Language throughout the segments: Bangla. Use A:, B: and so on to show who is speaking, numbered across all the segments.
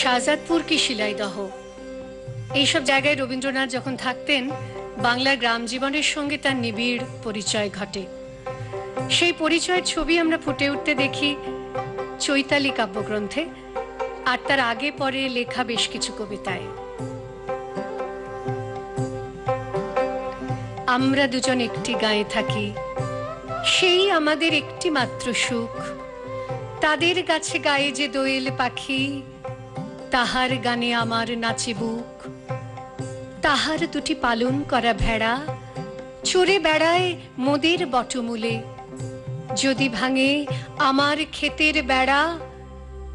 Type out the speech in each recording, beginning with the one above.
A: শাহজাদপুর কি শিলাইদহ? এইসব জায়গায় রবীন্দ্রনাথ যখন থাকতেন, বাংলার গ্রাম জীবনের সঙ্গে তার নিবিড় পরিচয় ঘটে। সেই পরিচয়ের ছবি আমরা ফুটে উঠতে দেখি চৈতালি কাব্যগ্রন্থে, আর তার আগে পরে লেখা বেশ কিছু কবিতায়। আমরা দুজন একটি গায়ে থাকি, সেই আমাদের একটি মাত্র সুখ। তাদের গাছে গায়ে যে দোয়েল পাখি তাহার গানে আমার নাচে বুক। তাহার দুটি পালন করা ভেড়া চড়ে বেড়ায় মোদের বটমূলে। যদি ভাঙে আমার ক্ষেতের বেড়া,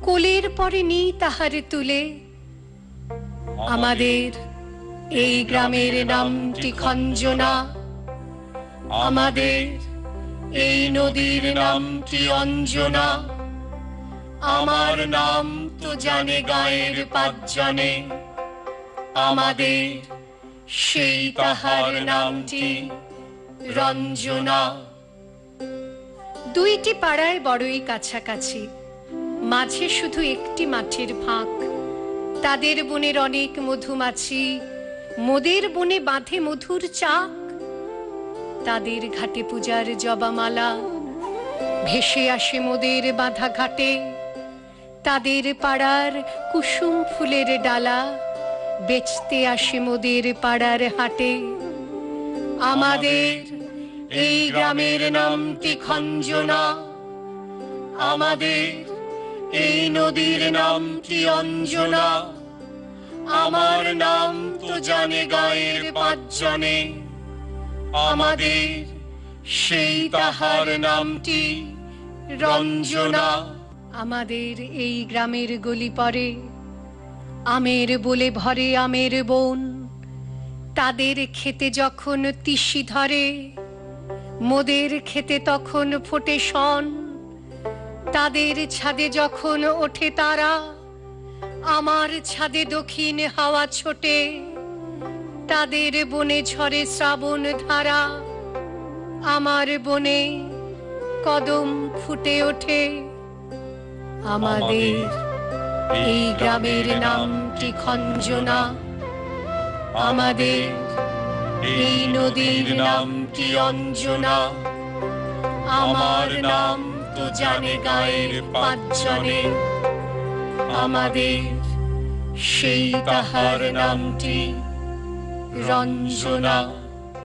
A: কোলের পরে নি তাহার তুলে। আমাদের এই গ্রামের নামটি খঞ্জনা। আমাদের এই নদীর নামটি অঞ্জনা। আমার নাম তো জানে গায়ের পাঁচজনে। আমাদের সেই তাহার নামটি রঞ্জনা। দুইটি পাড়ায় বড়ই কাছাকাছি, মাঝে শুধু একটি মাঠের ফাঁক। তাদের বনের অনেক মধুমাছি, মোদের বনে বাঁধে মধুর চাক। তাদের ঘাটে পূজার জবামালা, ভেসে আসে মোদের বাঁধা ঘাটে তাদের পাড়ার কুসুম ফুলের ডালা, বেচতে আসে মোদের পাড়ার হাটে। আমাদের এই গ্রামের নামটি খঞ্জনা, আমাদের এই নদীর নামটি অঞ্জনা। আমার নাম তো জানে গায়ের পাঁচজনে, আমাদের সেই তাহার নামটি রঞ্জনা। আমাদের এই গ্রামের গলি পরে আমের বলে ভরে আমের বোন। তাদের খেতে যখন তিসি ধরে, মোদের খেতে তখন ফোটে শন। তাদের ছাদে যখন ওঠে তারা, আমার ছাদে দক্ষিণ হাওয়া ছোটে। তাদের বনে ঝরে শ্রাবণ ধারা, আমার বনে কদম ফুটে ওঠে। আমাদের এই গ্রামের নামটি খঞ্জনা? আমাদের এই নদীর নামটি অঞ্জনা? আমার নাম তো জানে গায়ের পাঁচজনে। আমাদের সেই তাহার নামটি রঞ্জনা।